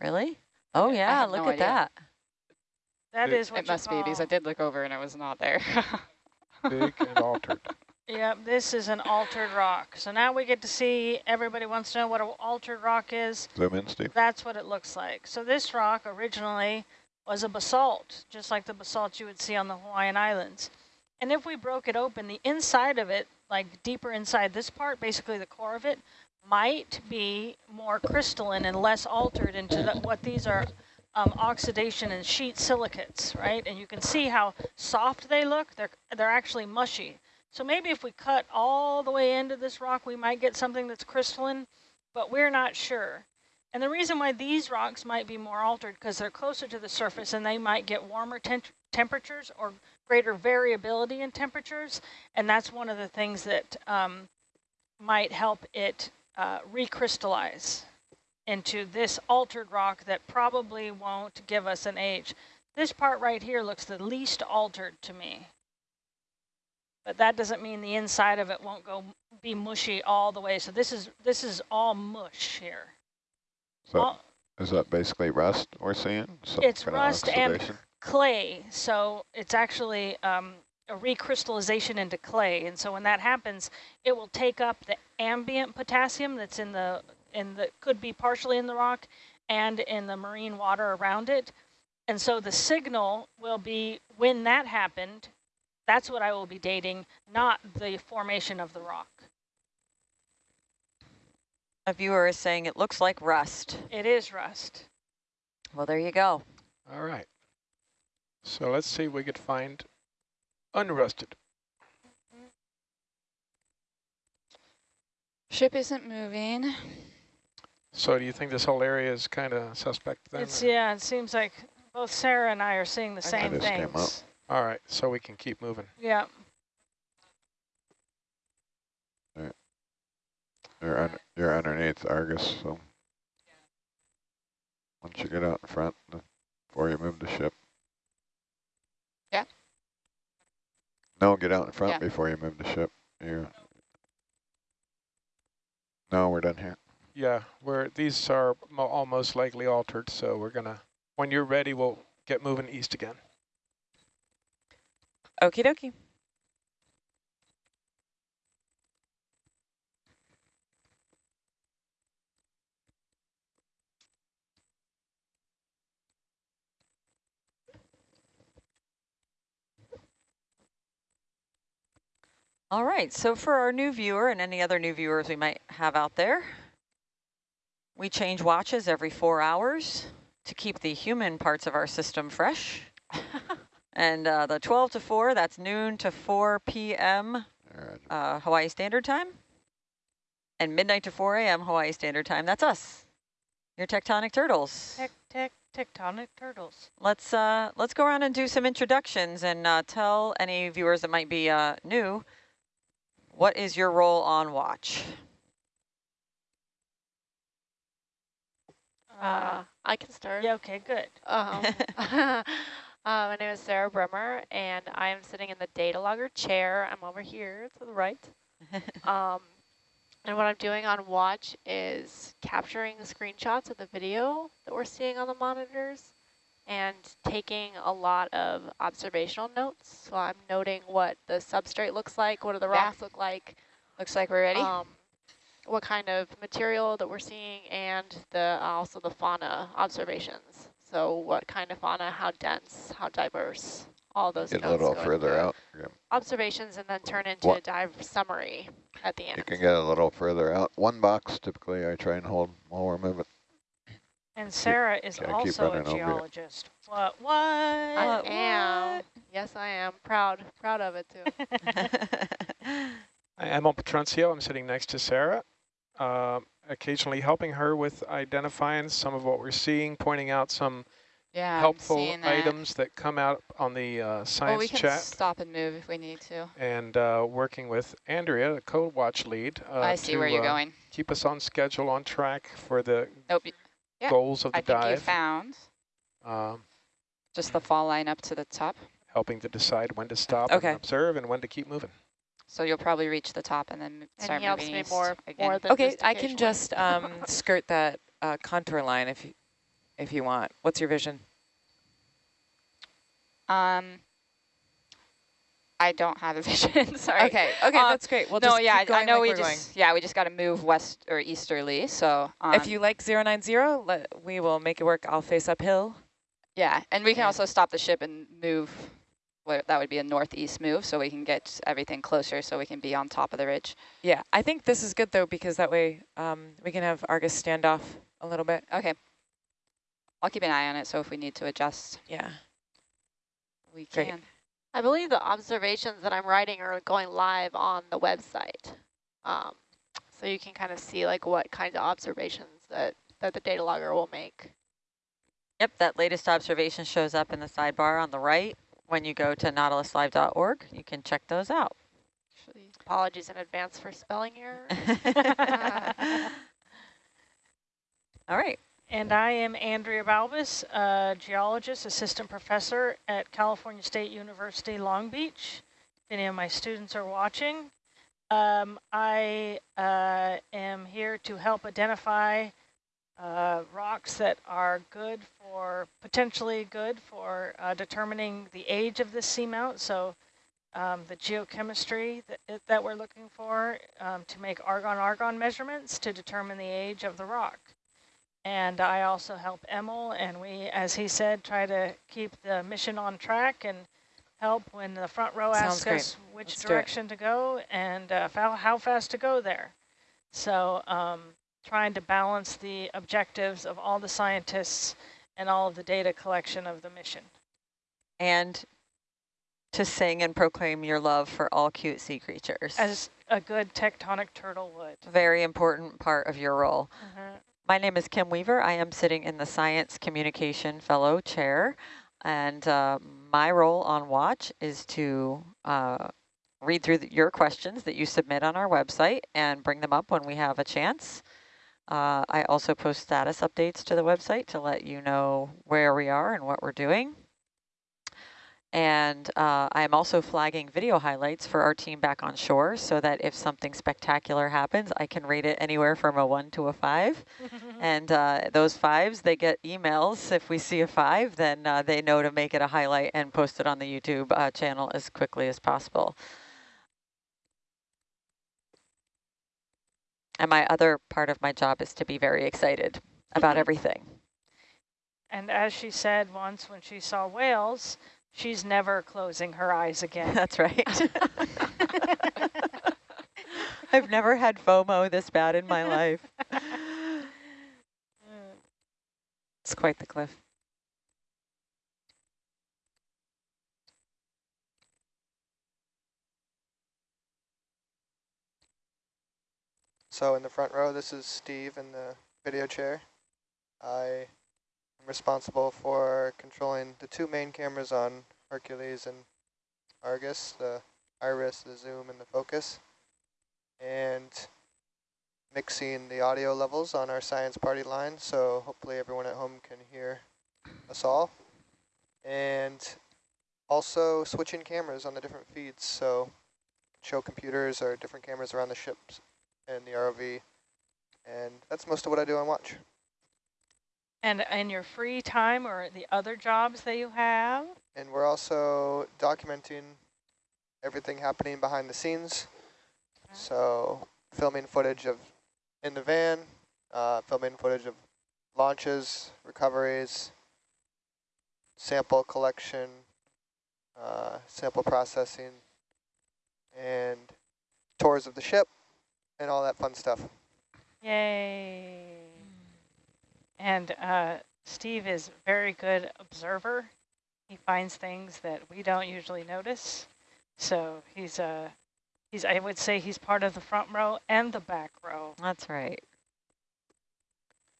Really? Oh yeah, have look no at idea. that. That It- is what It you must be because I did look over and it was not there. Big and altered. Yep, this is an altered rock. So now we get to see, everybody wants to know what an altered rock is. Zoom in, Steve. That's what it looks like. So this rock originally was a basalt, just like the basalt you would see on the Hawaiian Islands. And if we broke it open, the inside of it, like deeper inside this part, basically the core of it, might be more crystalline and less altered into the, what these are um, oxidation and sheet silicates, right? And you can see how soft they look. They're, they're actually mushy. So maybe if we cut all the way into this rock, we might get something that's crystalline, but we're not sure. And the reason why these rocks might be more altered because they're closer to the surface and they might get warmer tem temperatures or greater variability in temperatures. And that's one of the things that um, might help it uh, recrystallize into this altered rock that probably won't give us an age. This part right here looks the least altered to me. But that doesn't mean the inside of it won't go be mushy all the way. So this is this is all mush here. So All- is that basically rust or sand? Some It's rust and clay, so it's actually um, a recrystallization into clay. And so when that happens, it will take up the ambient potassium that's in the in the could be partially in the rock and in the marine water around it. And so the signal will be when that happened. That's what I will be dating, not the formation of the rock. A viewer is saying it looks like rust. It is rust. Well, there you go. All right. So let's see if we could find unrusted. Ship isn't moving. So do you think this whole area is kind of suspect then? It's or- yeah. It seems like both Sarah and I are seeing the Okay. same Just came things. up. All right, so we can keep moving. Yeah. You're, un you're underneath Argus, so once you get out in front, before you move the ship. Yeah. No, get out in front Yeah. before you move the ship. You. No, we're done here. Yeah, we're, these are mo all most likely altered, so we're gonna, when you're ready, we'll get moving east again. Okie dokie. All right, so for our new viewer and any other new viewers we might have out there, we change watches every four hours to keep the human parts of our system fresh. and uh, the 12 to 4, that's noon to 4 p.m. Alright. Uh, Hawaii Standard Time. And midnight to 4 a.m. Hawaii Standard Time. That's us, your tectonic turtles. Tec tec tectonic turtles. Let's uh, let's go around and do some introductions and uh, tell any viewers that might be uh, new, what is your role on watch? Uh, I can start. yeah. Okay. Good. Um, uh, my name is Sarah Bremer, and I am sitting in the data logger chair. I'm over here to the right. Um, and what I'm doing on watch is capturing the screenshots of the video that we're seeing on the monitors and taking a lot of observational notes. So I'm noting what the substrate looks like, what do the Yeah. rocks look like, Looks like we're ready. um, what kind of material that we're seeing, and the also the fauna observations. So what kind of fauna, how dense, how diverse, all those Get a little further out. Yeah, Observations and then turn into What- a dive summary at the end. You can get a little further out. One box typically I try and hold while we're moving. And Sarah is gotta keep also a running over it. geologist. What? What? I What- am. Yes, I am. Proud. Proud of it, too. I am on Petruncio. I'm sitting next to Sarah, um, occasionally helping her with identifying some of what we're seeing, pointing out some yeah, I'm helpful seeing that. items that come out on the uh, Well, science we can chat, stop and move if we need to. and uh, working with Andrea, the code watch lead. Uh, I see to, where you're uh, going. Keep us on schedule, on track for the Nope, y- Yeah, goals of the I think you found um, just the fall line up to the top. helping to decide when to stop Okay. and observe and when to keep moving. So you'll probably reach the top and then m- And start he helps moving me more, again. more than Okay, I can just um, skirt that uh, contour line if you, if you want. What's your vision? Um, I don't have a vision, sorry. Okay, okay, Um, that's great. We'll no, just yeah, keep I- know like we we're going. just, yeah, we just got to move west or easterly, so. Um, if you like 090, let, we will make it work. I'll face uphill. Yeah, and we can Yeah. also stop the ship and move, where that would be a northeast move, so we can get everything closer so we can be on top of the ridge. Yeah, I think this is good though, because that way um, we can have Argus stand off a little bit. Okay. I'll keep an eye on it, so if we need to adjust, Yeah. we can. Great. I believe the observations that I'm writing are going live on the website. Um, so you can kind of see like what kinds of observations that, that the data logger will make. Yep, that latest observation shows up in the sidebar on the right. When you go to nautiluslive.org, you can check those out. Actually, Apologies in advance for spelling error. All right. And I am Andrea Balbas, a geologist, assistant professor at California State University, Long Beach. If any of my students are watching, um, I uh, am here to help identify uh, rocks that are good for, potentially good for uh, determining the age of this seamount. So um, the geochemistry that, that we're looking for um, to make argon-argon measurements to determine the age of the rock. And I also help Emil, and we, as he said, try to keep the mission on track and help when the front row Sounds asks great. us which Let's direction to go and uh, how, fast to go there. So um, trying to balance the objectives of all the scientists and all of the data collection of the mission. And to sing and proclaim your love for all cute sea creatures. As a good tectonic turtle would. very important part of your role. Mhm. My name is Kim Weaver. I am sitting in the Science Communication Fellow Chair, and uh, my role on Watch is to uh, read through the, your questions that you submit on our website and bring them up when we have a chance. Uh, I also post status updates to the website to let you know where we are and what we're doing. And uh, I'm also flagging video highlights for our team back on shore so that if something spectacular happens, I can rate it anywhere from a one to a five. And uh, those fives, they get emails. If we see a five, then uh, they know to make it a highlight and post it on the YouTube uh, channel as quickly as possible. And my other part of my job is to be very excited about everything. And as she said once when she saw whales, she's never closing her eyes again. That's right. I've never had FOMO this bad in my life. It's quite the cliff. So in the front row, this is Steve in the video chair. I am responsible for controlling the two main cameras on Hercules and Argus, the iris, the zoom, and the focus, and mixing the audio levels on our science party line, so hopefully everyone at home can hear us all. And also switching cameras on the different feeds, so show computers or different cameras around the ships and the ROV. And that's most of what I do on watch. And in your free time or the other jobs that you have? And we're also documenting everything happening behind the scenes. So filming footage of in the van, uh, filming footage of launches, recoveries, sample collection, uh, sample processing, and tours of the ship, and all that fun stuff. Yay. And uh, Steve is a very good observer. He finds things that we don't usually notice. So he's a, he's I would say he's part of the front row and the back row. That's right.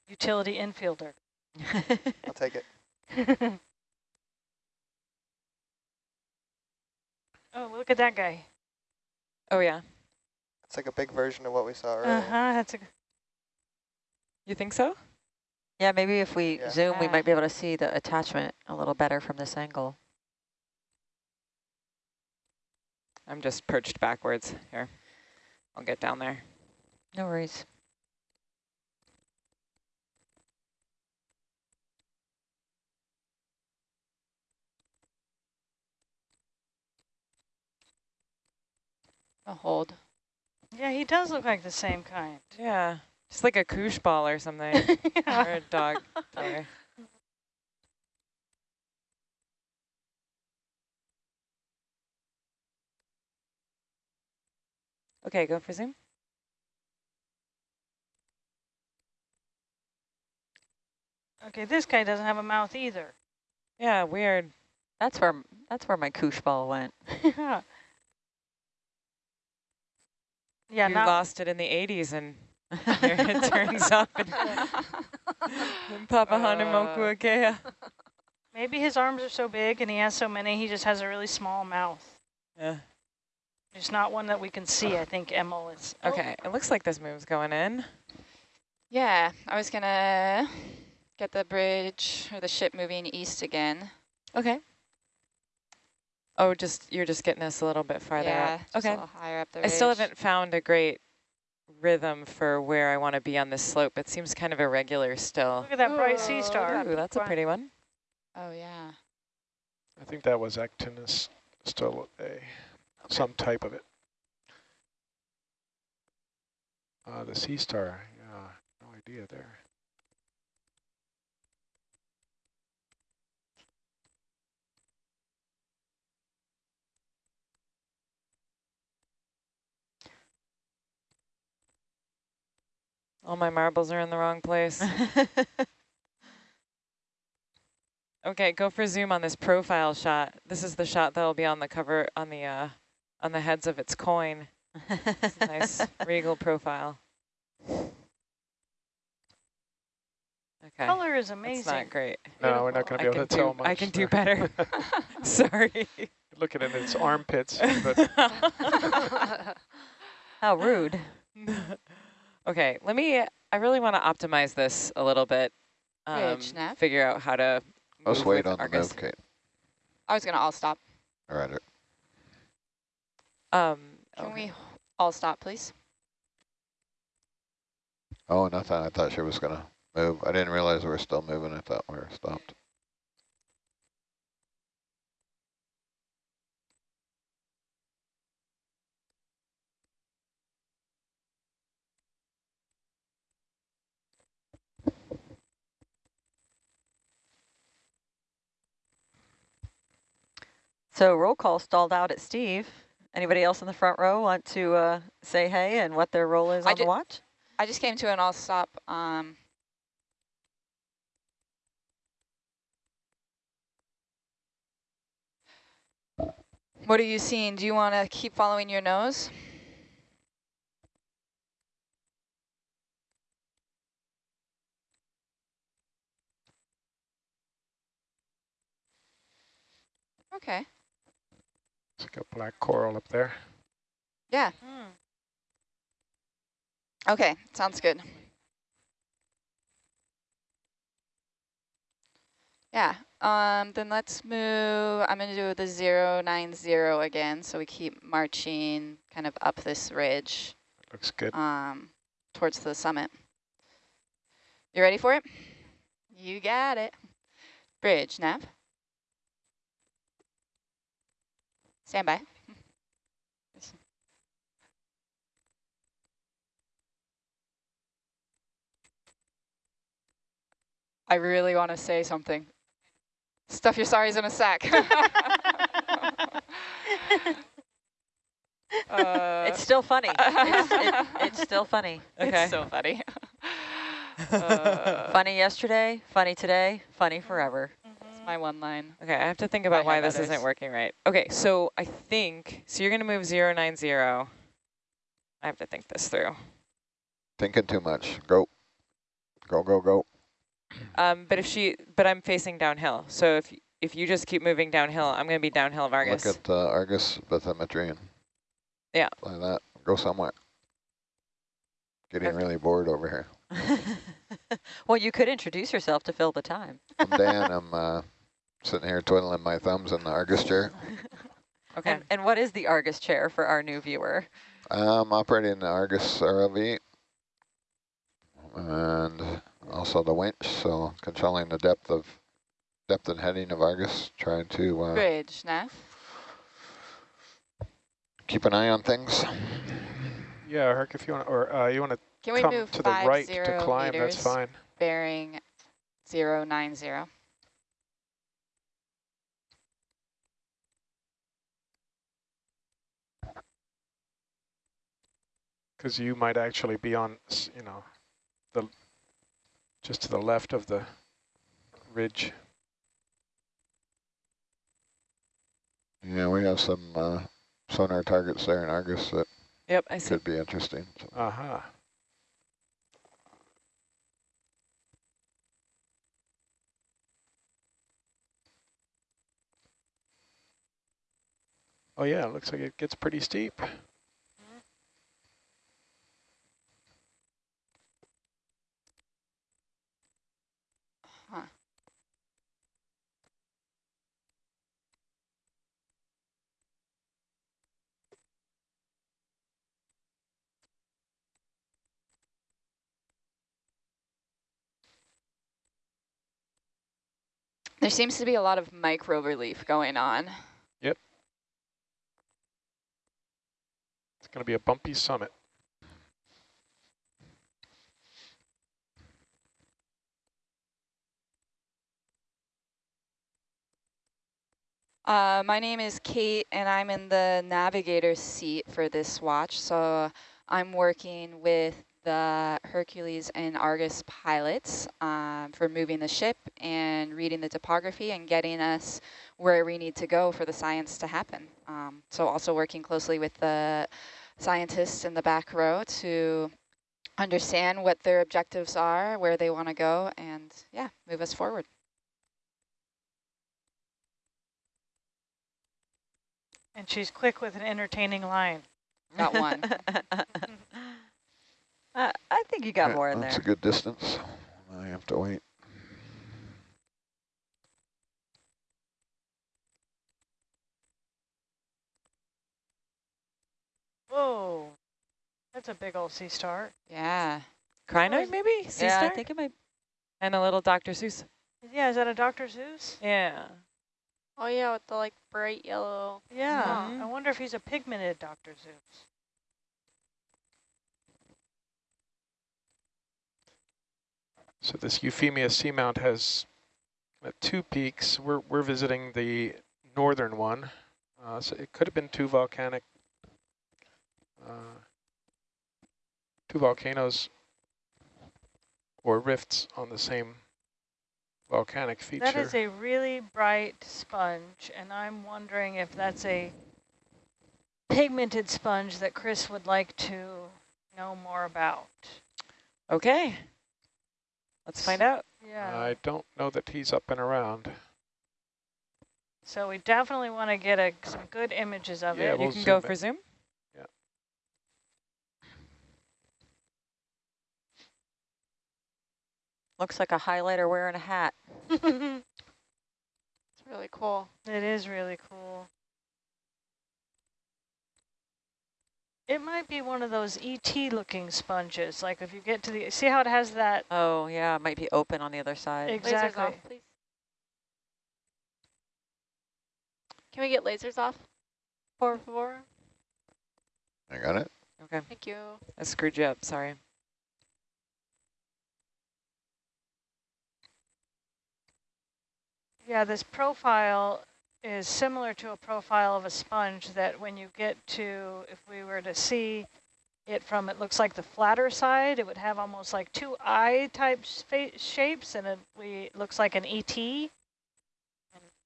Utility infielder. I'll take it. oh, look at that guy. Oh, yeah. It's like a big version of what we saw earlier. Uh-huh, that's a, You think so? Yeah, maybe if we yeah. zoom, we might be able to see the attachment a little better from this angle. I'm just perched backwards here. I'll get down there. No worries. A hold. Yeah, he does look like the same kind. Yeah just like a koosh ball or something, or a dog toy. Okay, go for zoom. Okay, this guy doesn't have a mouth either. Yeah, weird. That's where that's where my koosh ball went. yeah. Yeah, you lost it in the 80s and here it turns up in, in Papahānaumokuākea. maybe his arms are so big and he has so many, he just has a really small mouth. Yeah. It's not one that we can see, I think, Emil is. oh, Okay, it looks like this move's going in. Yeah, I was gonna get the bridge or the ship moving east again. Okay. Oh, just you're just getting us a little bit farther yeah, up. just Okay. a little higher up the I still haven't found a great rhythm for where I want to be on this slope. It seems kind of irregular still. Look at that bright sea star. Ooh, that's a pretty one. Oh yeah. I think that was actinus, still a some type of it. Uh, the sea star, yeah, no idea there. All my marbles are in the wrong place. okay, go for zoom on this profile shot. This is the shot that'll be on the cover on the uh on the heads of its coin. It's nice regal profile. Okay. Color is That's amazing. not great. No, we're not going to be able can to tell much. I can do better. Sorry. Look at it in its armpits, but How rude. Okay, let me, I really want to optimize this a little bit. Um, Ridge nav. figure out how to Let's wait with on the Argus. move, Kate. I was gonna all stop. All right. Um, Can okay. we all stop, please? Oh, nothing. I thought she was going to move. I didn't realize we were still moving. I thought we were stopped. So roll call stalled out at Steve. Anybody else in the front row want to uh, say hey and what their role is I on the watch? I just came to an all stop. Um, what are you seeing? Do you want to keep following your nose? Okay. It's like a black coral up there. Yeah. Hmm. Okay. Sounds good. Yeah. Um, then let's move. I'm going to do the zero nine zero again. So we keep marching kind of up this ridge Looks good. um, towards the summit. You ready for it? You got it. Bridge, nav. Stand by. I really want to say something. Stuff your sorries in a sack. Uh, it's still funny. it's, it, it's still funny. Okay. It's so funny. Uh, Funny yesterday, funny today, funny forever. That's my one line. Okay, I have to think about I why this others. isn't working right. Okay, so I think, so you're going to move 090. I have to think this through. Thinking too much. Go. Go, go, go. Um, but if she, but I'm facing downhill. So if if you just keep moving downhill, I'm going to be downhill of Argus. Look at uh, Argus bathymetrian. Yeah. Like that. Go somewhere. Getting Okay. really bored over here. well, you could introduce yourself to fill the time. I'm Dan. I'm uh, sitting here twiddling my thumbs in the Argus chair. okay. And, and what is the Argus chair for our new viewer? I'm operating the Argus ROV and also the winch, so controlling the depth of depth and heading of Argus, trying to uh, Bridge, nav. keep an eye on things. Yeah, Herc, if you want, or uh, you want to Can we come move to the five right zero to climb, meters, that's fine. bearing zero nine zero? Because you might actually be on, you know, the just to the left of the ridge. Yeah, we have some uh, sonar targets there in Argus that Yep, I see. could be interesting. So Uh-huh. Oh yeah, it looks like it gets pretty steep. Huh. There seems to be a lot of micro relief going on. Yep. It's going to be a bumpy summit. Uh, my name is Kate, and I'm in the navigator seat for this watch. So I'm working with the Hercules and Argus pilots um, for moving the ship and reading the topography and getting us where we need to go for the science to happen. Um, so also working closely with the scientists in the back row to understand what their objectives are, where they want to go, and yeah, move us forward. And she's quick with an entertaining line. Got one. uh, I think you got yeah, more in That's there. a good distance. I have to wait. Whoa, that's a big old sea star. Yeah. Crinoid maybe? Sea yeah, star? I think it might. And a little Dr. Seuss. Yeah, is that a Dr. Seuss? Yeah. Oh yeah, with the like bright yellow. Yeah, Mhm. I wonder if he's a pigmented Dr. Seuss. So this Euphemia seamount has uh, two peaks. We're, we're visiting the northern one. Uh, so it could have been two volcanic, uh, two volcanoes or rifts on the same volcanic feature. That is a really bright sponge, and I'm wondering if that's a pigmented sponge that Chris would like to know more about. Okay. Let's find out. Yeah. I don't know that he's up and around. So we definitely want to get a, some good images of Yeah, it. we'll you can go in. for Zoom. Looks like a highlighter wearing a hat. It's really cool. It is really cool. It might be one of those ET looking sponges. Like if you get to the, see how it has that? Oh, yeah, it might be open on the other side. Ex- Lasers off, please. Can we get lasers off? Por favor. I got it. Okay. Thank you. I screwed you up. Sorry. Yeah, this profile is similar to a profile of a sponge that when you get to, if we were to see it from, it looks like the flatter side, it would have almost like two eye type shapes and it, we, looks like an ET. And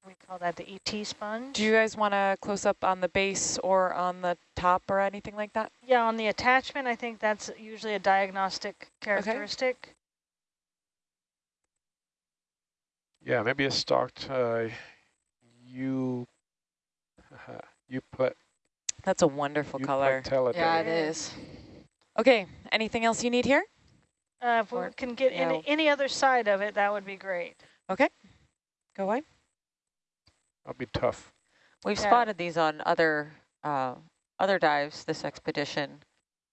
we call that the ET sponge. Do you guys want to close up on the base or on the top or anything like that? Yeah, on the attachment, I think that's usually a diagnostic characteristic. Okay. Yeah, maybe a stalked uh, you you put That's a wonderful you color. Yeah, it Yeah. is. Okay. Anything else you need here? Uh, if we can get yeah. any, any other side of it, that would be great. Okay, go away. That'll be tough. We've Yeah. spotted these on other uh, other dives this expedition.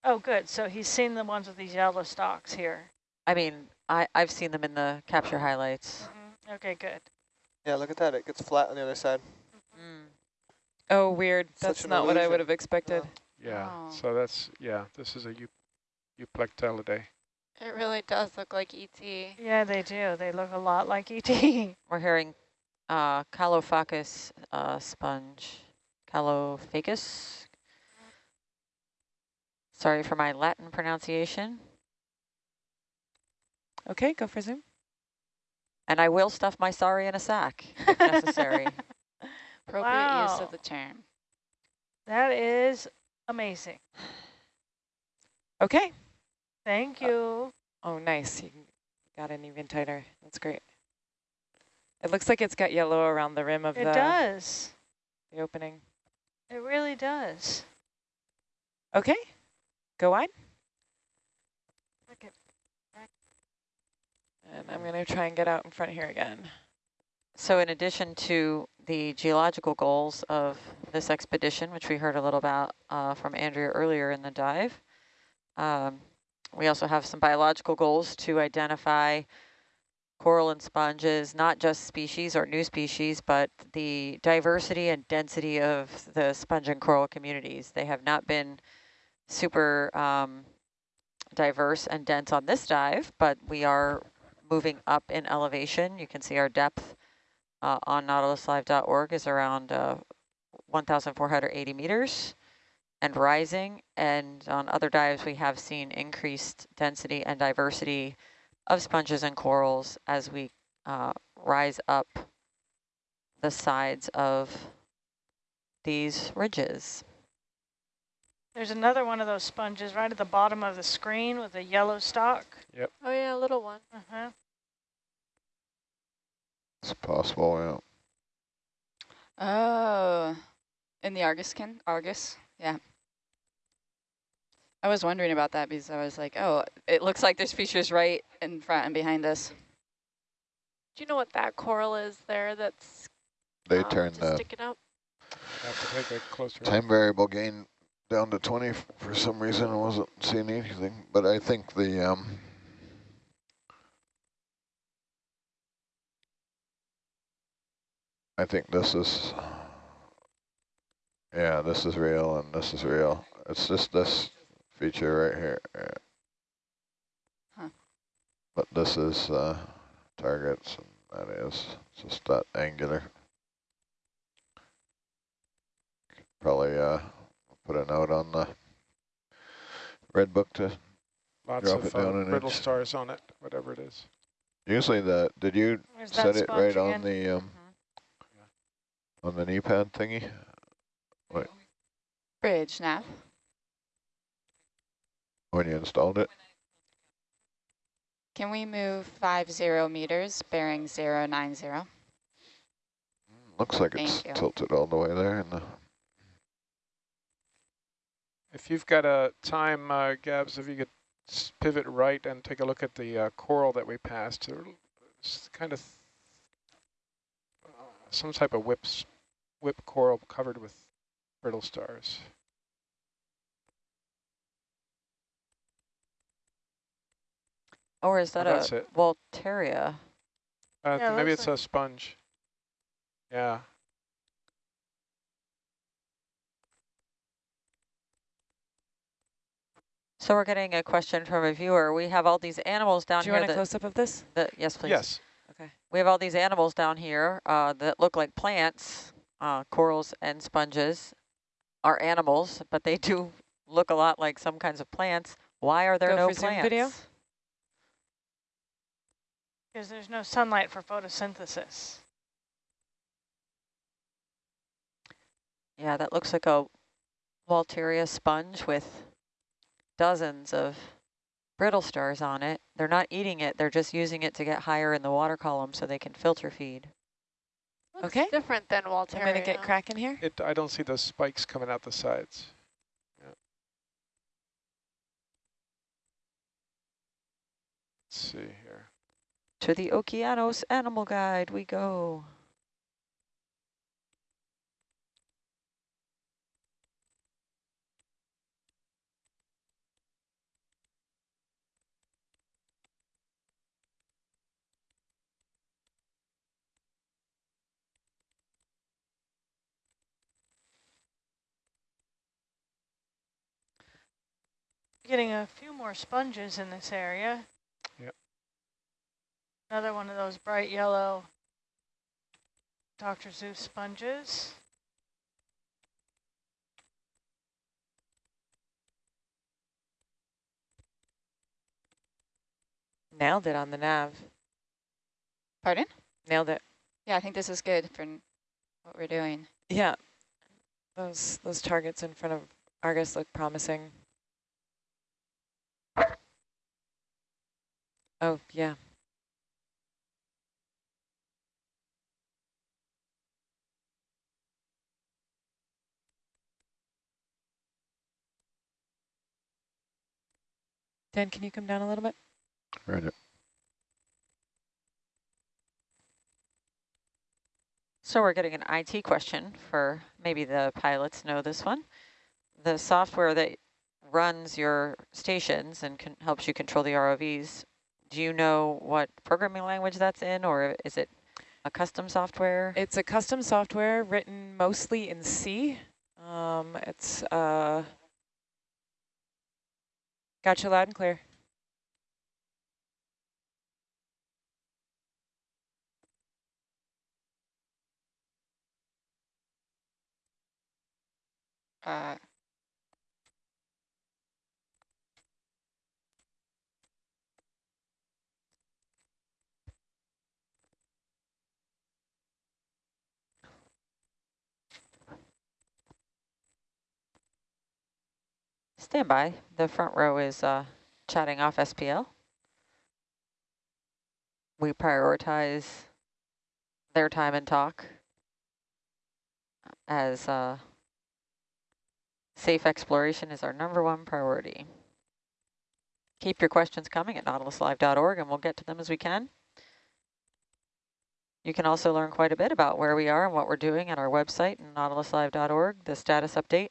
Oh, good. So he's seen the ones with these yellow stalks here. I mean, I, I've seen them in the capture highlights. Mhm. Okay, good. Yeah, look at that. It gets flat on the other side. Mm. Oh, weird. Such That's an not what I would have expected. Yeah, Oh. so that's, yeah, this is a Eu Euplectellidae. It really does look like ET. Yeah, they do. They look a lot like E ET. We're hearing uh, Caulophacus uh, sponge. Caulophacus. Sorry for my Latin pronunciation. Okay, go for zoom. And I will stuff my sorry in a sack if necessary. Appropriate use of the term. that is amazing. Okay. Thank uh, you. Oh, nice. You got in even tighter. That's great. It looks like it's got yellow around the rim of it the, does. the opening. It really does. Okay, go wide. And I'm going to try and get out in front here again. So in addition to the geological goals of this expedition, which we heard a little about uh, from Andrea earlier in the dive, um, we also have some biological goals to identify coral and sponges, not just species or new species, but the diversity and density of the sponge and coral communities. They have not been super um, diverse and dense on this dive, but we are moving up in elevation. You can see our depth uh, on nautiluslive.org is around uh, 1,480 meters and rising. And on other dives, we have seen increased density and diversity of sponges and corals as we uh, rise up the sides of these ridges. There's another one of those sponges right at the bottom of the screen with a yellow stalk. Yep. Oh yeah, a little one. Uh-huh. It's possible, yeah. Oh, in the Argus can Argus, yeah. I was wondering about that because I was like, oh, it looks like there's features right in front and behind us. Do you know what that coral is there that's They um, turned just the sticking up? have to take a closer look. time variable gain down to 20 for some reason. I wasn't seeing anything, but I think the um, I think this is yeah, this is real and this is real. It's just this feature right here. yeah. Huh. But this is uh, targets and that is just that angular. Probably uh, put a note on the red book to Lots drop of it down uh, an brittle inch. stars on it, whatever it is. Usually the, did you There's set it right sponge on the, um, on the knee pad thingy? Bridge nav. When you installed it? Can we move five zero meters, bearing zero nine zero? Looks like it's you. tilted all the way there in the, If you've got a time, uh, Gabs, if you could pivot right and take a look at the uh, coral that we passed. It's kind of uh, some type of whips, whip coral covered with brittle stars. Or is that Oh, that's a it. Walteria? Uh, Yeah, maybe looks it's a sponge. Yeah. So we're getting a question from a viewer. We have all these animals down here. Do you here want a that, close-up of this? that, yes, please. Yes. Okay. We have all these animals down here uh, that look like plants, uh, corals and sponges are animals, but they do look a lot like some kinds of plants. Why are there Go no for Zoom plants? video. Because there's no sunlight for photosynthesis. Yeah, that looks like a Walteria sponge with dozens of brittle stars on it. They're not eating it, they're just using it to get higher in the water column so they can filter feed. Looks Okay. different than Walter. I'm going to get cracking here. It. I don't see those spikes coming out the sides. Yeah. Let's see here. To the Okeanos Animal Guide we go. Getting a few more sponges in this area. Yep. Another one of those bright yellow Dr. Seuss sponges. Nailed it on the nav. Pardon? Nailed it. Yeah, I think this is good for what we're doing. Yeah. Those those targets in front of Argus look promising. Oh, yeah. Dan, can you come down a little bit? Roger. So we're getting an IT question for maybe the pilots know this one. The software that runs your stations and can, helps you control the ROVs, do you know what programming language that's in or is it a custom software? It's a custom software written mostly in C. Um, it's uh, got you loud and clear. Uh, Stand by. The front row is uh, chatting off SPL. We prioritize their time and talk as uh, safe exploration is our number one priority. Keep your questions coming at nautiluslive.org and we'll get to them as we can. You can also learn quite a bit about where we are and what we're doing at our website, nautiluslive.org. The status update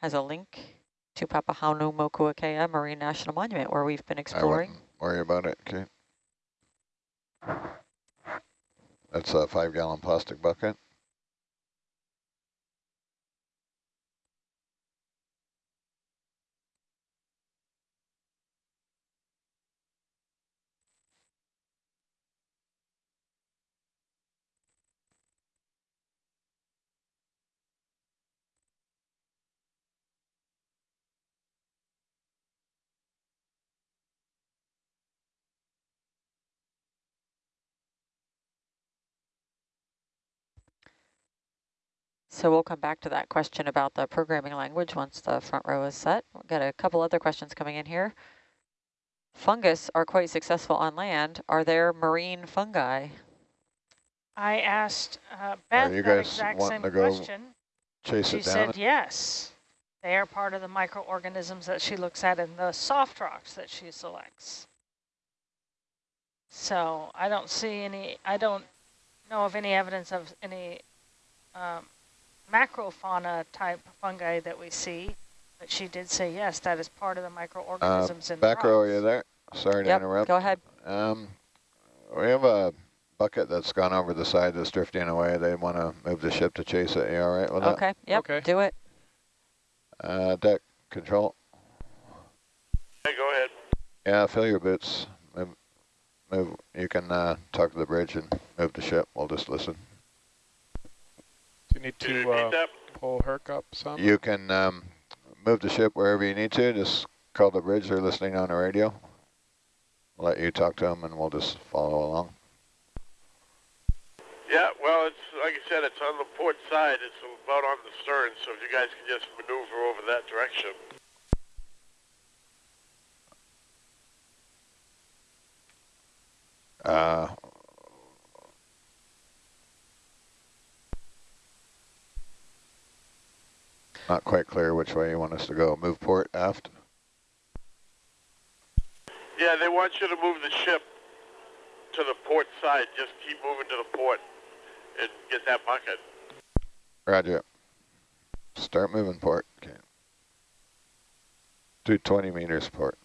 has a link to Papahanaumokuakea Marine National Monument, where we've been I exploring. wouldn't worry about it, okay. That's a five gallon plastic bucket. So we'll come back to that question about the programming language once the front row is set. We've got a couple other questions coming in here. Fungus are quite successful on land. Are there marine fungi? I asked uh, Beth you that exact same to go question. Chase She it down. said yes. They are part of the microorganisms that she looks at in the soft rocks that she selects. So I don't see any, I don't know of any evidence of any um, macrofauna type fungi that we see. But she did say yes, that is part of the Uh, microorganisms in back the row, rocks. are you there? Sorry to Yep, interrupt. go ahead. Um, we have a bucket that's gone over the side that's drifting away. They want to move the ship to chase it. You all right with that? Okay, yep, Okay. do it. Uh, deck control. Hey, go ahead. Yeah, fill your boots. Move, move. You can uh, talk to the bridge and move the ship. We'll just listen. Do you need to uh, pull Herc up some? You can um, move the ship wherever you need to. Just call the bridge. They're listening on the radio. We'll let you talk to them, and we'll just follow along. Yeah, well, it's like I said, it's on the port side. It's about on the stern, so if you guys can just maneuver over that direction. Uh, not quite clear which way you want us to go. Move port aft. Yeah, they want you to move the ship to the port side. Just keep moving to the port and get that bucket. Roger. Start moving port. Okay. 220 meters port.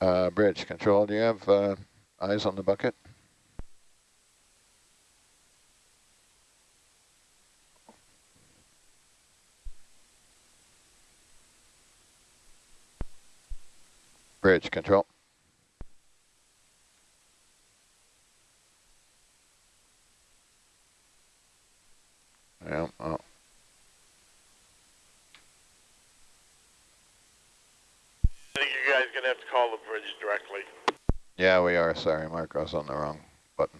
Uh, bridge control, do you have uh, eyes on the bucket? Bridge control. Yeah, oh. I think you guys are going to have to call the bridge directly. Yeah, we are. Sorry, Mark. I was on the wrong button.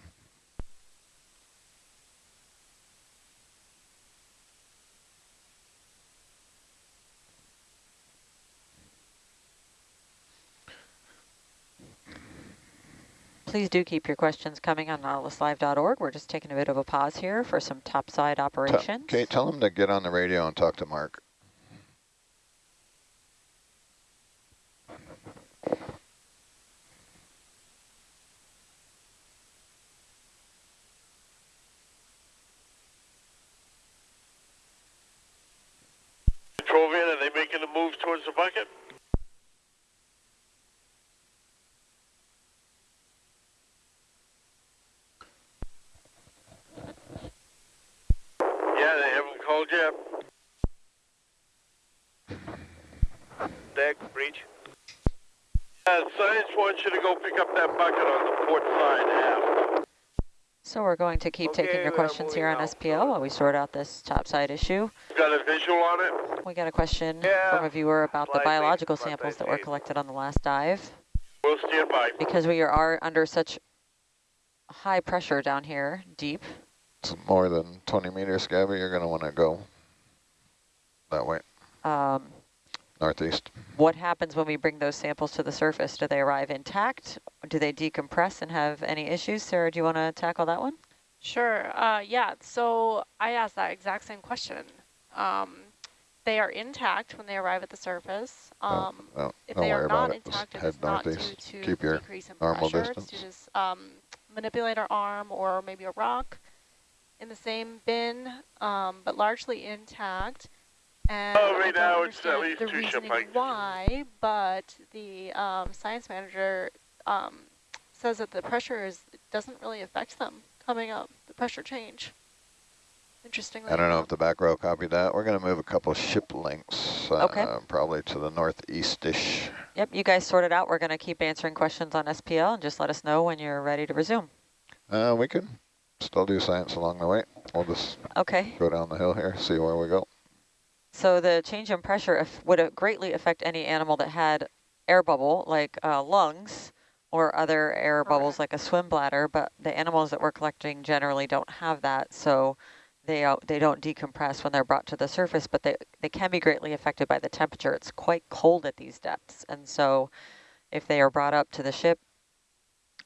Please do keep your questions coming on nautiluslive.org. We're just taking a bit of a pause here for some topside T operations. Kate, tell them to get on the radio and talk to Mark. Control van, are they making a move towards the bucket? Yeah, they haven't called yet. Deck, breach. Uh, science wants you to go pick up that bucket on the port side aft. So we're going to keep Okay, taking your questions here on moving out. SPL while we sort out this topside issue. Got a visual on it? We got a question Yeah, from a viewer about the biological but samples they that were need- collected on the last dive. We'll stand by. Because we are under such high pressure down here, deep. It's more than 20 meters, Gabby. You're going to want to go that way, Um, northeast. what happens when we bring those samples to the surface? Do they arrive intact? Do they decompress and have any issues? Sarah, do you want to tackle that one? Sure. Uh, yeah. So I asked that exact same question. Um, they are intact when they arrive at the surface. Um, no, no, if they are not it. Intact, it head is not due to Keep your decrease in normal pressure. distance. It's to just um, manipulate our arm or maybe a rock in the same bin, um, but largely intact. And Oh, I right don't now it's at understand least the two ship reasoning why, but the um, science manager um, says that the pressure is doesn't really affect them coming up, the pressure change. Interestingly I don't know if the back row copied that. We're going to move a couple ship lengths, uh, Okay. probably to the northeast-ish. Yep, you guys sort it out. We're going to keep answering questions on SPL and just let us know when you're ready to resume. Uh, we can still do science along the way. We'll just Okay. go down the hill here, see where we go. So the change in pressure if, would uh, greatly affect any animal that had air bubble, like uh, lungs, or other air bubbles like a swim bladder, but the animals that we're collecting generally don't have that, so they, uh, they don't decompress when they're brought to the surface, but they, they can be greatly affected by the temperature. It's quite cold at these depths, and so if they are brought up to the ship,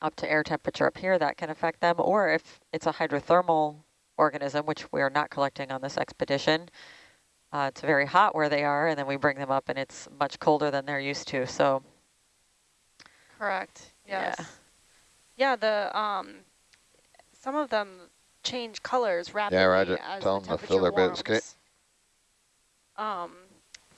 up to air temperature up here, that can affect them, or if it's a hydrothermal organism, which we are not collecting on this expedition, uh, it's very hot where they are, and then we bring them up, and it's much colder than they're used to. So, Correct. Yeah. Yes. Yeah. the um, some of them change colors rapidly Yeah, Roger. as Tell them to fill their bits, Kate. Um,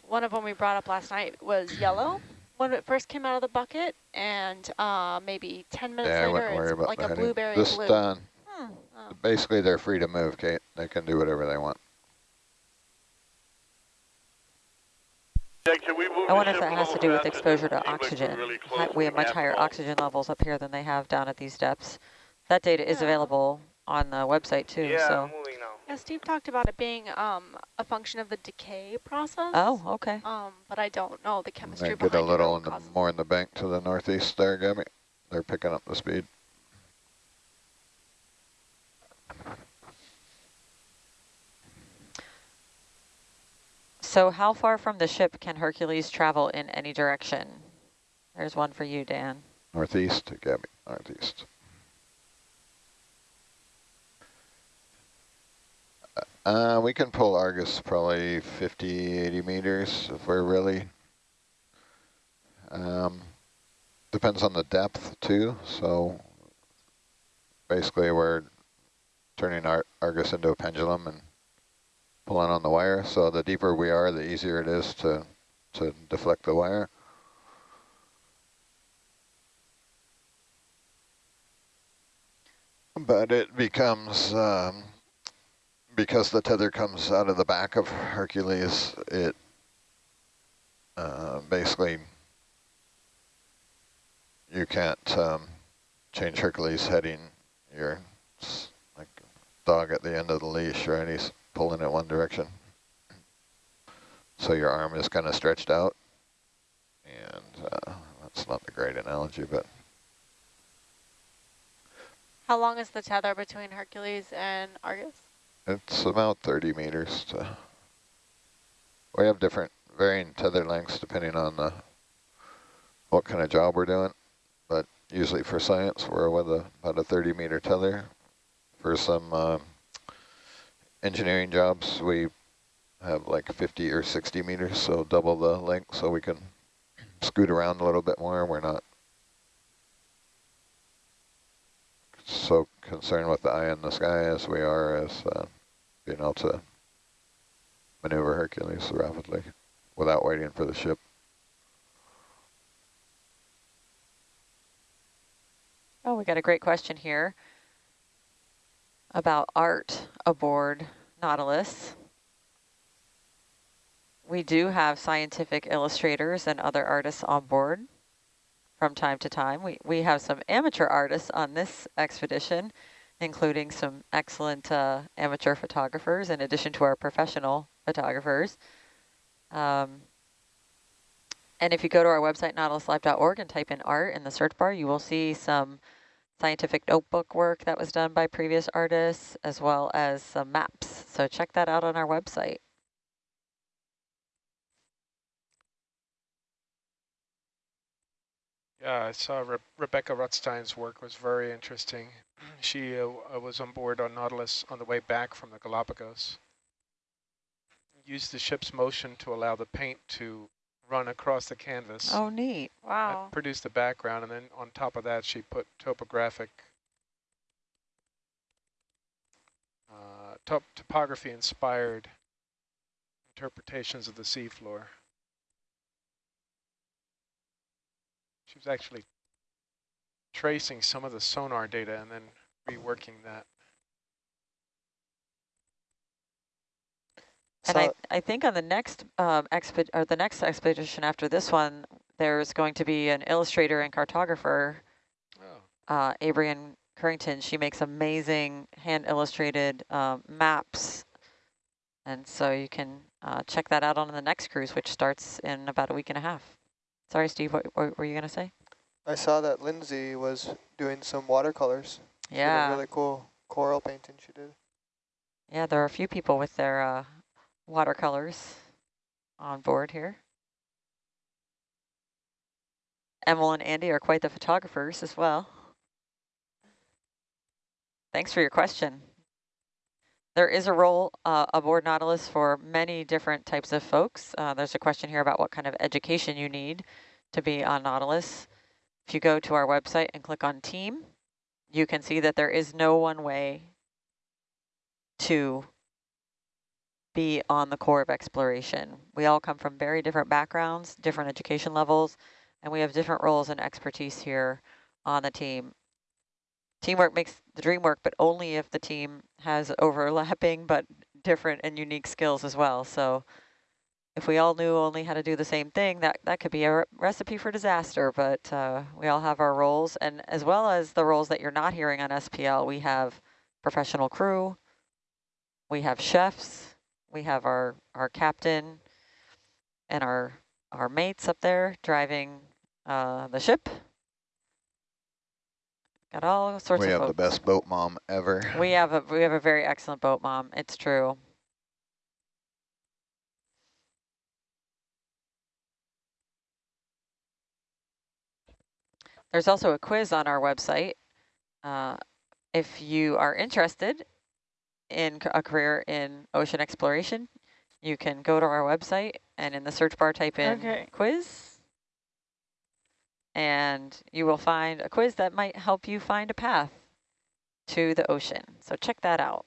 one of them we brought up last night was yellow when it first came out of the bucket, and uh, maybe 10 minutes yeah, I later wouldn't worry it's about like the a heading. blueberry Just, blue. uh, hmm, Oh. basically, they're free to move, Kate. They can do whatever they want. Yeah, can we move I wonder if that has to do with exposure to Seems like we're oxygen. really we have much higher ball. oxygen levels up here than they have down at these depths. That data is available on the website too. Yeah, so, I'm moving now. Yeah, Steve talked about it being um, a function of the decay process. oh, okay. Um, but I don't know the chemistry They behind get a it or little what in the, more in the bank to the northeast there, Gabby. They're picking up the speed. So, how far from the ship can Hercules travel in any direction? There's one for you, Dan. Northeast, Gabby, northeast. Uh, we can pull Argus probably 50, 80 meters if we're really, um, depends on the depth too. So basically we're turning Ar Argus into a pendulum and pulling on the wire. So the deeper we are, the easier it is to, to deflect the wire. But it becomes, um, because the tether comes out of the back of Hercules, it uh, basically, you can't um, change Hercules' heading. You're like dog at the end of the leash, right? He's pulling it one direction. So your arm is kind of stretched out. And uh, that's not the great analogy, but How long is the tether between Hercules and Argus? It's about 30 meters. To, we have different varying tether lengths depending on the, what kind of job we're doing. But usually for science, we're with a, about a 30 meter tether. For some uh, engineering jobs, we have like 50 or 60 meters, so double the length so we can scoot around a little bit more. We're not so concerned with the eye in the sky as we are as uh, being able to maneuver Hercules rapidly without waiting for the ship. Oh, we got a great question here about art aboard Nautilus. We do have scientific illustrators and other artists on board from time to time. We, we have some amateur artists on this expedition, including some excellent uh, amateur photographers in addition to our professional photographers. Um, and if you go to our website, nautiluslive.org, and type in art in the search bar, you will see some scientific notebook work that was done by previous artists, as well as some maps. So check that out on our website. Yeah, I saw Re Rebecca Rutstein's work was very interesting. She uh, was on board on Nautilus on the way back from the Galapagos. Used the ship's motion to allow the paint to run across the canvas. Oh, neat. Wow. That produced the background, and then on top of that, she put topographic, uh, top topography-inspired interpretations of the seafloor. She was actually tracing some of the sonar data and then reworking that. And I, I think on the next um, exped or the next expedition after this one, there's going to be an illustrator and cartographer, oh. uh, Abrian Curington. She makes amazing hand illustrated um, maps. And so you can uh, check that out on the next cruise, which starts in about a week and a half. Sorry, Steve, what, what were you going to say? I saw that Lindsay was doing some watercolors. Yeah. really cool coral painting she did. Yeah, there are a few people with their uh, watercolors on board here. Emil and Andy are quite the photographers as well. Thanks for your question. There is a role uh, aboard Nautilus for many different types of folks. Uh, there's a question here about what kind of education you need to be on Nautilus. If you go to our website and click on team, you can see that there is no one way to be on the Corps of exploration. We all come from very different backgrounds, different education levels, and we have different roles and expertise here on the team. Teamwork makes the dream work, but only if the team has overlapping but different and unique skills as well. So if we all knew only how to do the same thing, that, that could be a recipe for disaster, but uh, we all have our roles. And as well as the roles that you're not hearing on SPL, we have professional crew, we have chefs, we have our, our captain and our, our mates up there driving uh, the ship. Got all sorts we of have folks. the best boat mom ever. We have a we have a very excellent boat mom. It's true. There's also a quiz on our website. Uh, if you are interested in a career in ocean exploration, you can go to our website and in the search bar type in Okay. quiz. And you will find a quiz that might help you find a path to the ocean. So check that out.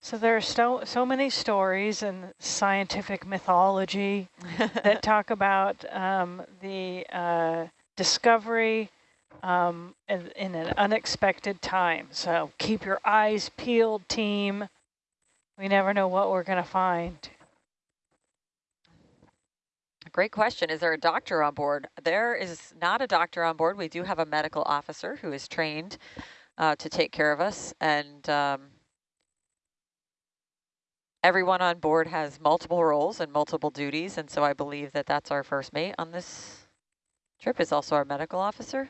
So there are so, so many stories and scientific mythology that talk about um, the uh, discovery um, in, in an unexpected time. So keep your eyes peeled, team. We never know what we're going to find. Great question. Is there a doctor on board? There is not a doctor on board. We do have a medical officer who is trained uh, to take care of us. And um, everyone on board has multiple roles and multiple duties. And so I believe that that's our first mate on this trip is also our medical officer.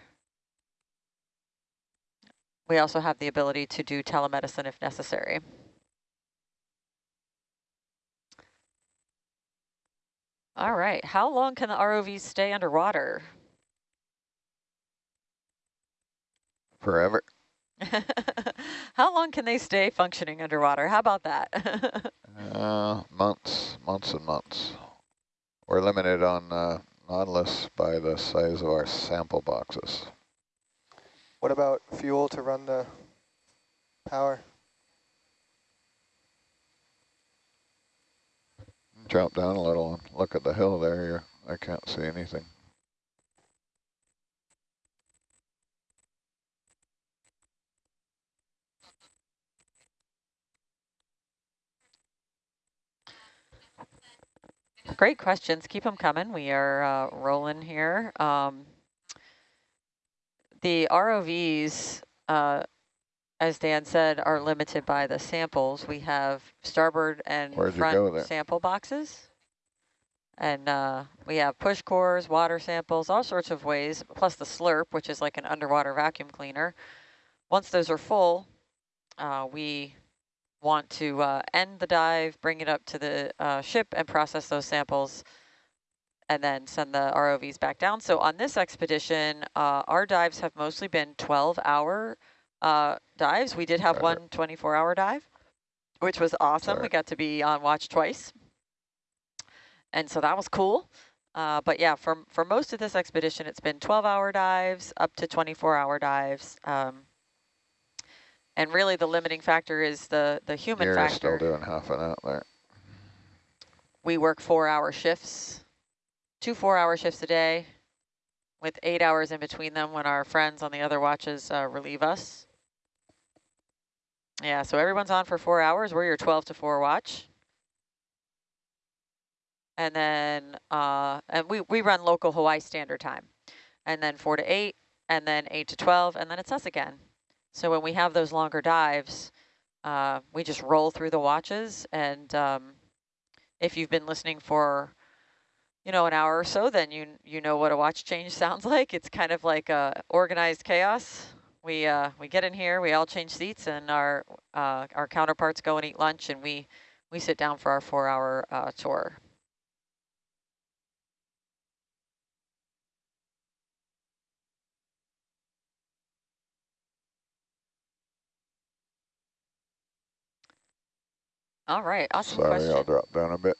We also have the ability to do telemedicine if necessary. All right, how long can the ROVs stay underwater? Forever. how long can they stay functioning underwater? How about that? uh, months, months and months. We're limited on uh, Nautilus by the size of our sample boxes. What about fuel to run the power? Drop down a little and look at the hill there. You're, I can't see anything. Great questions. Keep them coming. We are uh, rolling here. Um, the ROVs, uh, as Dan said, are limited by the samples. We have starboard and Where'd front sample boxes. And uh, we have push cores, water samples, all sorts of ways, plus the slurp, which is like an underwater vacuum cleaner. Once those are full, uh, we want to uh, end the dive, bring it up to the uh, ship and process those samples and then send the ROVs back down. So on this expedition, uh, our dives have mostly been 12 hour uh, dives. We did have one 24 hour dive, which was awesome. Sorry. We got to be on watch twice. And so that was cool. Uh, but yeah, for, for most of this expedition, it's been 12 hour dives up to 24 hour dives. Um, and really the limiting factor is the, the human You're factor. still doing half an hour there. We work four hour shifts, two four hour shifts a day with eight hours in between them when our friends on the other watches uh, relieve us. Yeah, so everyone's on for four hours. We're your 12 to 4 watch. And then uh, and we, we run local Hawaii Standard Time. And then 4 to 8, and then 8 to 12, and then it's us again. So when we have those longer dives, uh, we just roll through the watches. And um, if you've been listening for you know, an hour or so, then you you know what a watch change sounds like. It's kind of like a organized chaos. We uh, we get in here, we all change seats, and our uh, our counterparts go and eat lunch, and we we sit down for our four-hour uh, tour. All right, awesome Sorry. I'll drop down a bit.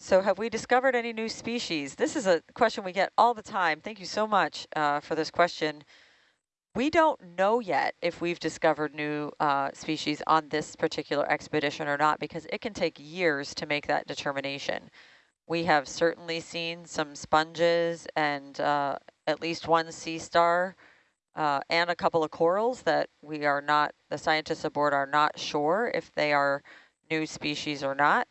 So have we discovered any new species? This is a question we get all the time. Thank you so much uh, for this question. We don't know yet if we've discovered new uh, species on this particular expedition or not because it can take years to make that determination. We have certainly seen some sponges and uh, at least one sea star uh, and a couple of corals that we are not, the scientists aboard are not sure if they are new species or not.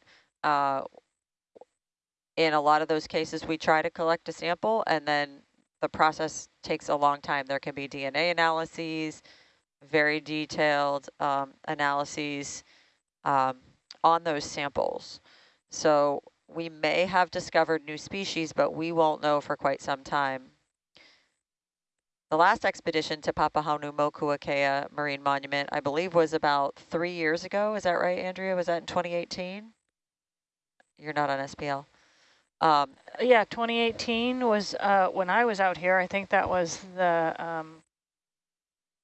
In a lot of those cases, we try to collect a sample and then the process takes a long time. There can be DNA analyses, very detailed um, analyses um, on those samples. So we may have discovered new species, but we won't know for quite some time. The last expedition to Papahanaumokuakea Marine Monument, I believe, was about three years ago. Is that right, Andrea? Was that in 2018? You're not on SPL. Um, yeah, 2018 was uh, when I was out here. I think that was the um,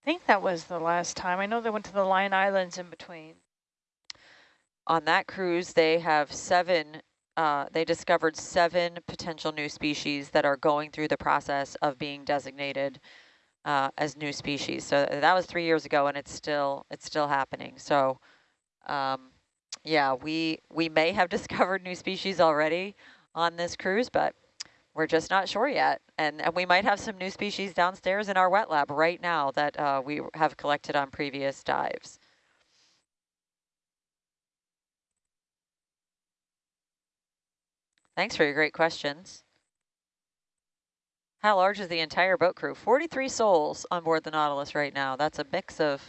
I think that was the last time. I know they went to the Line Islands in between. On that cruise, they have seven. Uh, they discovered seven potential new species that are going through the process of being designated uh, as new species. So that was three years ago, and it's still it's still happening. So, um, yeah, we we may have discovered new species already on this cruise, but we're just not sure yet. And, and we might have some new species downstairs in our wet lab right now that uh, we have collected on previous dives. Thanks for your great questions. How large is the entire boat crew? 43 souls on board the Nautilus right now. That's a mix of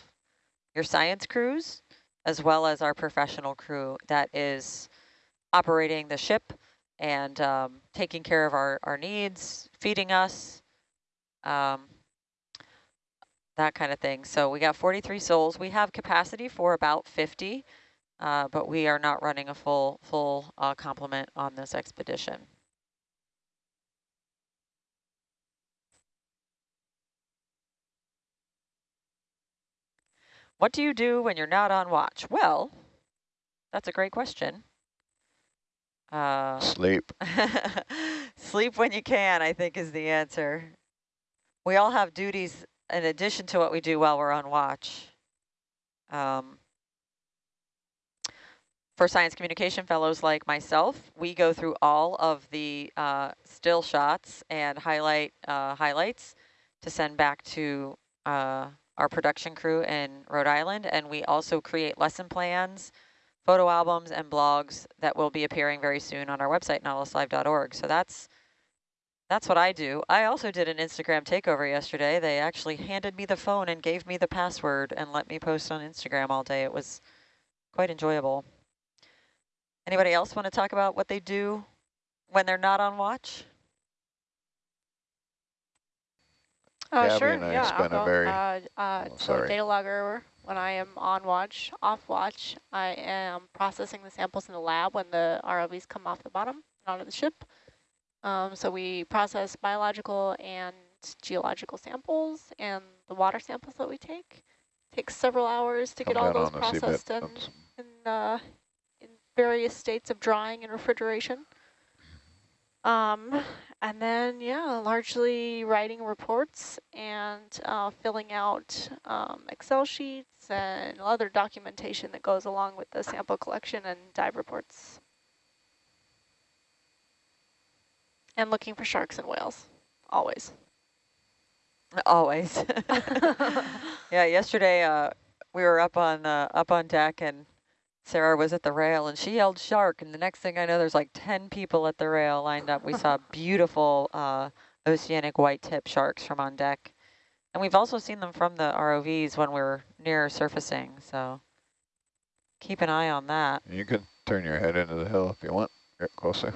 your science crews as well as our professional crew that is operating the ship and um, taking care of our, our needs, feeding us, um, that kind of thing. So we got 43 souls. We have capacity for about 50, uh, but we are not running a full, full uh, complement on this expedition. What do you do when you're not on watch? Well, that's a great question. Uh, sleep. sleep when you can, I think is the answer. We all have duties in addition to what we do while we're on watch. Um, for science communication fellows like myself, we go through all of the uh, still shots and highlight uh, highlights to send back to uh, our production crew in Rhode Island. And we also create lesson plans photo albums and blogs that will be appearing very soon on our website, nautiluslive.org. So that's that's what I do. I also did an Instagram takeover yesterday. They actually handed me the phone and gave me the password and let me post on Instagram all day. It was quite enjoyable. Anybody else want to talk about what they do when they're not on watch? Uh, Gabby sure, and I yeah, spent I'll a go. very- uh, uh, oh, so sorry. data logger, when I am on watch, off watch, I am processing the samples in the lab when the ROVs come off the bottom and onto the ship. Um, so we process biological and geological samples and the water samples that we take. Takes several hours to Come get all those on processed and That's- in, uh, in various states of drying and refrigeration. Um, and then, yeah, largely writing reports and uh, filling out um, Excel sheets and other documentation that goes along with the sample collection and dive reports. And looking for sharks and whales, always. Always. yeah, yesterday uh, we were up on uh, up on deck and Sarah was at the rail and she yelled shark and the next thing I know there's like 10 people at the rail lined up. We saw beautiful uh, oceanic white tip sharks from on deck. And we've also seen them from the ROVs when we're near surfacing, so keep an eye on that. You can turn your head into the hill if you want. Get closer.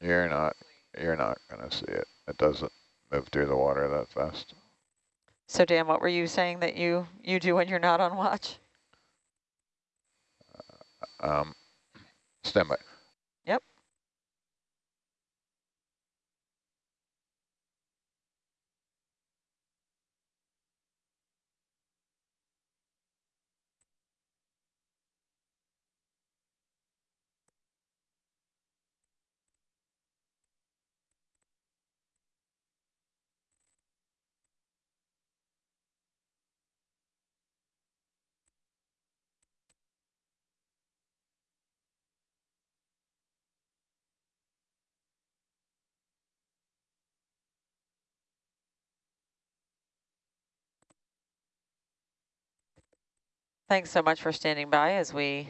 You're not. You're not gonna see it. It doesn't move through the water that fast. So Dan, what were you saying that you, you do when you're not on watch? Um, stand by. Yep. Thanks so much for standing by as we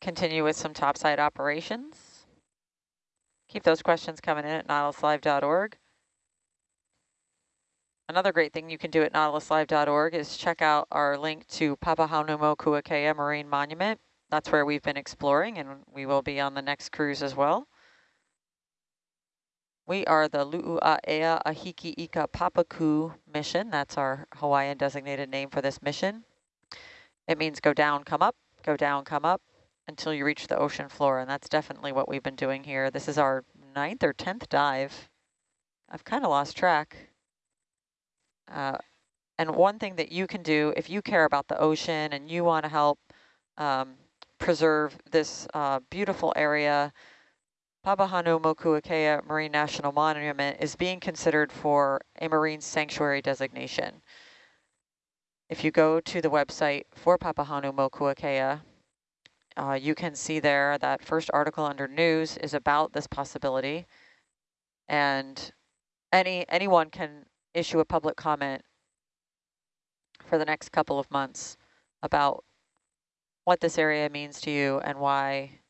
continue with some topside operations. Keep those questions coming in at nautiluslive.org. Another great thing you can do at nautiluslive.org is check out our link to Papahanaumokuakea Marine Monument. That's where we've been exploring and we will be on the next cruise as well. We are the Lu'u'aea Ahiki Ika Papaku mission. That's our Hawaiian designated name for this mission. It means go down, come up, go down, come up until you reach the ocean floor. And that's definitely what we've been doing here. This is our ninth or 10th dive. I've kind of lost track. Uh, and one thing that you can do if you care about the ocean and you want to help um, preserve this uh, beautiful area, Papahanaumokuakea Marine National Monument is being considered for a marine sanctuary designation. If you go to the website for Papahanaumokuakea uh, you can see there that first article under news is about this possibility. And any anyone can issue a public comment for the next couple of months about what this area means to you and why,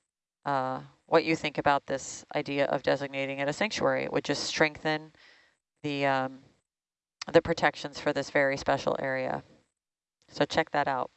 uh, what you think about this idea of designating it a sanctuary. It would just strengthen the, um, the protections for this very special area. So check that out.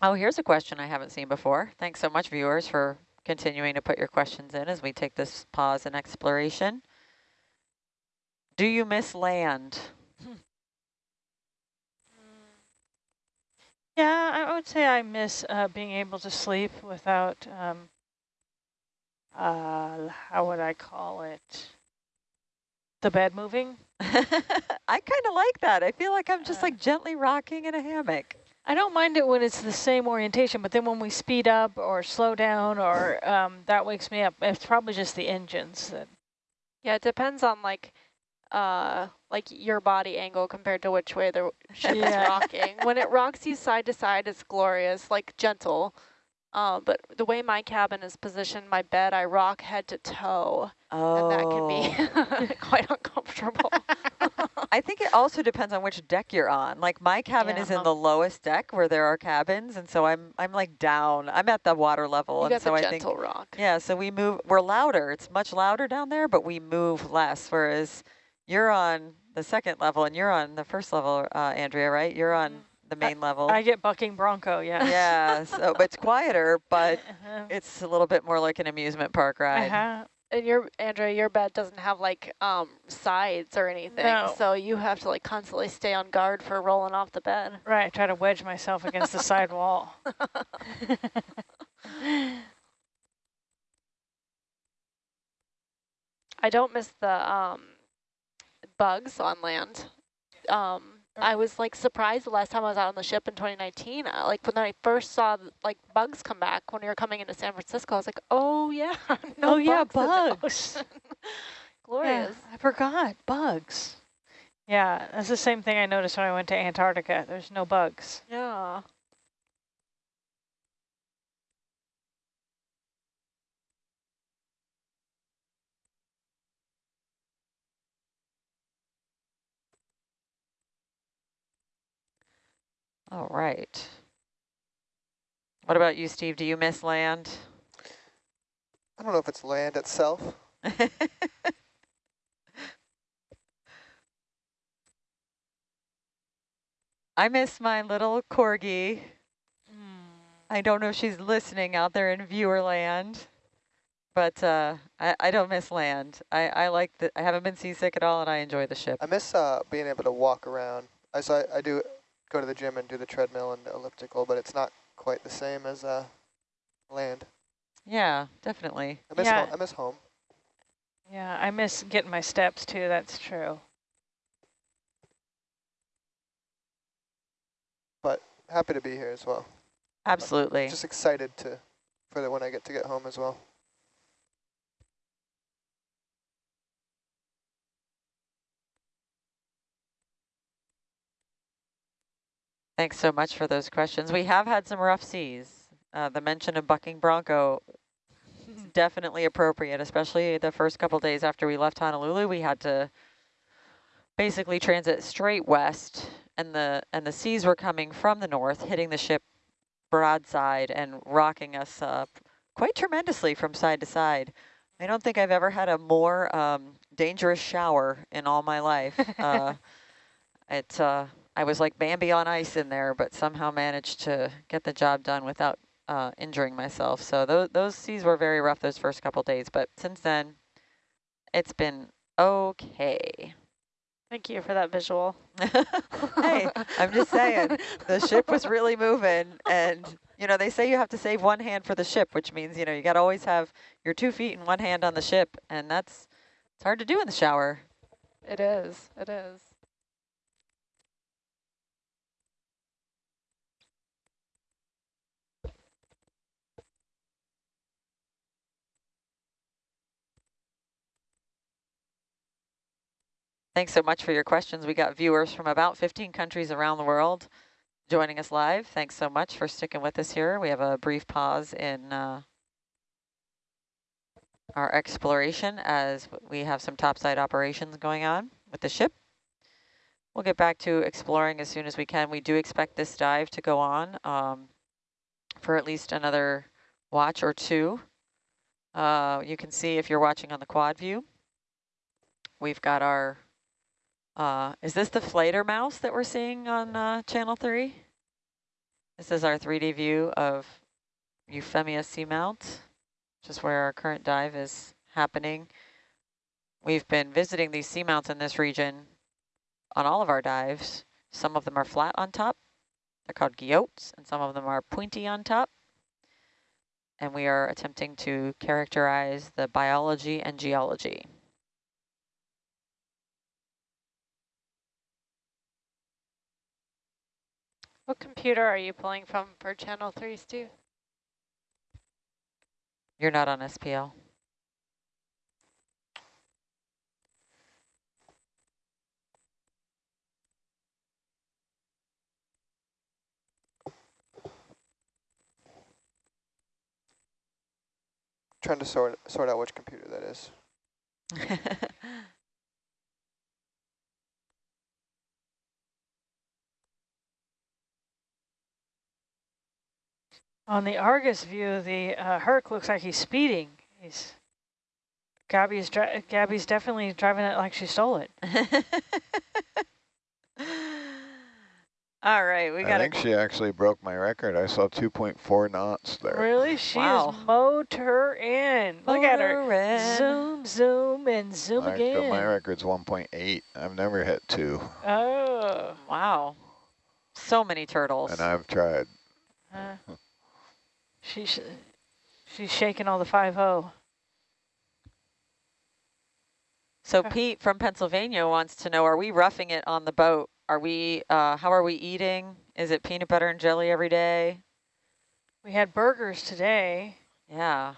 Oh, here's a question I haven't seen before. Thanks so much, viewers, for continuing to put your questions in as we take this pause in exploration. Do you miss land? Yeah, I would say I miss uh, being able to sleep without, um, uh, how would I call it? The bed moving. I kind of like that. I feel like I'm just Uh. like gently rocking in a hammock. I don't mind it when it's the same orientation, but then when we speed up or slow down or um, that wakes me up, it's probably just the engines. That Yeah, it depends on like uh like your body angle compared to which way the ship Yeah. is rocking. When it rocks you side to side, it's glorious, like gentle. Uh, but the way my cabin is positioned, my bed, I rock head to toe, Oh. and that can be quite uncomfortable. I think it also depends on which deck you're on. Like my cabin is in Yeah. the lowest deck where there are cabins, and so I'm I'm like down. I'm at the water level, you and got so the I think rock. yeah. So we move. We're louder. It's much louder down there, but we move less. Whereas you're on the second level, and you're on the first level, uh, Andrea, right? You're on the main level. I get bucking bronco, yeah. yeah. So but it's quieter, but Uh-huh. it's a little bit more like an amusement park ride. Uh-huh. And your Andrea, your bed doesn't have like um sides or anything, No. so you have to like constantly stay on guard for rolling off the bed. Right, I try to wedge myself against the side wall. I don't miss the um, bugs on land. Um, I was like surprised the last time I was out on the ship in 2019. Uh, like when I first saw like bugs come back when we were coming into San Francisco, I was like, oh yeah, no oh yeah, bugs in bugs. ocean. Yeah, Glorious. I forgot, bugs. Yeah, that's the same thing I noticed when I went to Antarctica. There's no bugs. Yeah. All right. What about you, Steve? Do you miss land? I don't know if it's land itself. I miss my little corgi. Mm. I don't know if she's listening out there in viewer land, but uh, I, I don't miss land. I, I like the, I haven't been seasick at all, and I enjoy the ship. I miss uh, being able to walk around. I so I, I do go to the gym and do the treadmill and the elliptical, but it's not quite the same as uh, land. Yeah, definitely. I miss Yeah. home. I miss home. Yeah, I miss getting my steps too, that's true. But happy to be here as well. Absolutely. Just excited to for the when I get to get home as well. Thanks so much for those questions. We have had some rough seas. Uh, the mention of bucking bronco is definitely appropriate, especially the first couple days after we left Honolulu. We had to basically transit straight west, and the and the seas were coming from the north, hitting the ship broadside and rocking us up quite tremendously from side to side. I don't think I've ever had a more um, dangerous shower in all my life. Uh, it uh, I was like Bambi on ice in there, but somehow managed to get the job done without uh, injuring myself. So those those seas were very rough those first couple days, but since then, it's been okay. Thank you for that visual. hey, I'm just saying the ship was really moving, and you know they say you have to save one hand for the ship, which means you know you got to always have your two feet and one hand on the ship, and that's it's hard to do in the shower. It is. It is. Thanks so much for your questions. We got viewers from about 15 countries around the world joining us live. Thanks so much for sticking with us here. We have a brief pause in uh, our exploration as we have some topside operations going on with the ship. We'll get back to exploring as soon as we can. We do expect this dive to go on um, for at least another watch or two. Uh, you can see if you're watching on the quad view, we've got our, uh, is this the Fledermaus that we're seeing on uh, channel three? This is our 3D view of Euphemia Seamount, which is where our current dive is happening. We've been visiting these seamounts in this region on all of our dives. Some of them are flat on top. They're called guyots, and some of them are pointy on top. And we are attempting to characterize the biology and geology. What computer are you pulling from for channel 3, Steve? You're not on SPL. Trying to sort sort out which computer that is. On the Argus view, the uh, Herc looks like he's speeding. He's Gabby's Gabby's definitely driving it like she stole it. All right, we got. I think she actually broke my record. I saw 2.4 knots there. Really? She wow. is mowed her in. Look at her. In. Zoom, zoom, and zoom my, again. My record's 1.8. I've never hit two. Oh. Wow. So many turtles. And I've tried. Uh, she's she's shaking all the five zero. So Pete from Pennsylvania wants to know: Are we roughing it on the boat? Are we, uh, how are we eating? Is it peanut butter and jelly every day? We had burgers today. Yeah.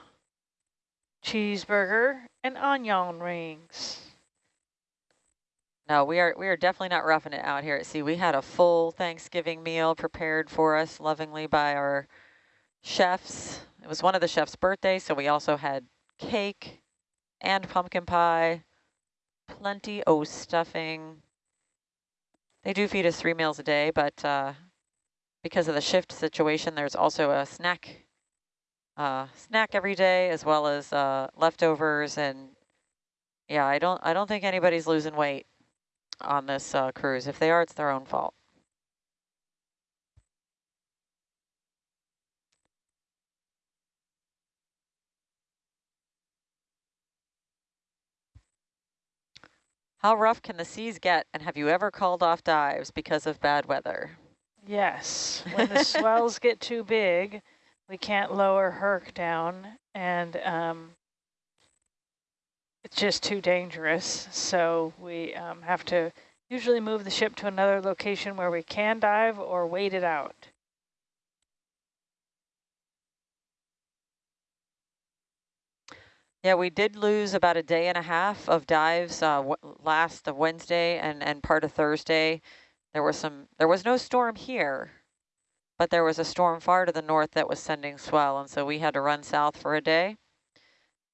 Cheeseburger and onion rings. No, we are we are definitely not roughing it out here at sea. We had a full Thanksgiving meal prepared for us lovingly by our chefs. It was one of the chef's birthdays, so we also had cake and pumpkin pie, plenty of stuffing, they do feed us three meals a day, but uh, because of the shift situation, there's also a snack uh, snack every day as well as uh, leftovers. And yeah, I don't I don't think anybody's losing weight on this uh, cruise. If they are, it's their own fault. How rough can the seas get, and have you ever called off dives because of bad weather? Yes, when the swells get too big, we can't lower Herc down, and um, it's just too dangerous. So we um, have to usually move the ship to another location where we can dive or wait it out. Yeah, we did lose about a day and a half of dives uh, last Wednesday and, and part of Thursday. There was some. There was no storm here, but there was a storm far to the north that was sending swell, and so we had to run south for a day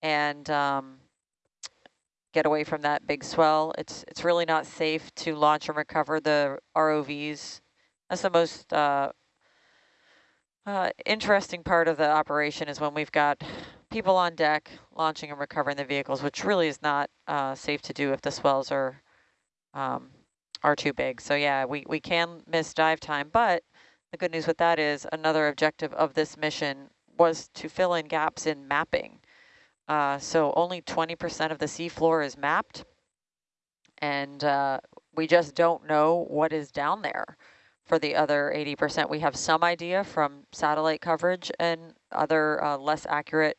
and um, get away from that big swell. It's it's really not safe to launch and recover the ROVs. That's the most uh, uh, interesting part of the operation is when we've got people on deck launching and recovering the vehicles, which really is not uh, safe to do if the swells are um, are too big. So yeah, we, we can miss dive time, but the good news with that is another objective of this mission was to fill in gaps in mapping. Uh, so only 20% of the seafloor is mapped, and uh, we just don't know what is down there for the other 80%. We have some idea from satellite coverage and other uh, less accurate